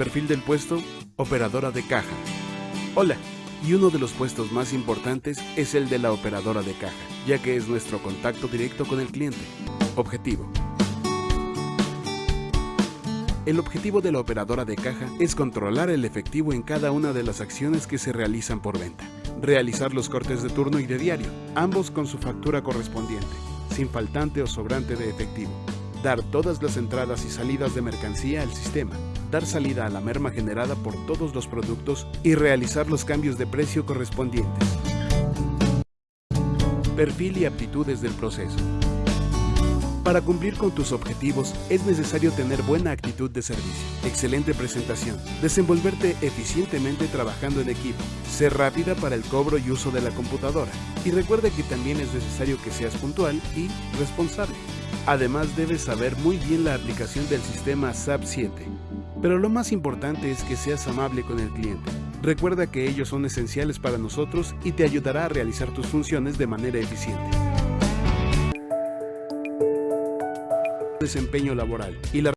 Perfil del puesto, operadora de caja. Hola, y uno de los puestos más importantes es el de la operadora de caja, ya que es nuestro contacto directo con el cliente. Objetivo. El objetivo de la operadora de caja es controlar el efectivo en cada una de las acciones que se realizan por venta, realizar los cortes de turno y de diario, ambos con su factura correspondiente, sin faltante o sobrante de efectivo, dar todas las entradas y salidas de mercancía al sistema, dar salida a la merma generada por todos los productos y realizar los cambios de precio correspondientes. Perfil y aptitudes del proceso. Para cumplir con tus objetivos es necesario tener buena actitud de servicio, excelente presentación, desenvolverte eficientemente trabajando en equipo, ser rápida para el cobro y uso de la computadora y recuerda que también es necesario que seas puntual y responsable. Además debes saber muy bien la aplicación del sistema SAP 7. Pero lo más importante es que seas amable con el cliente. Recuerda que ellos son esenciales para nosotros y te ayudará a realizar tus funciones de manera eficiente. Desempeño laboral y la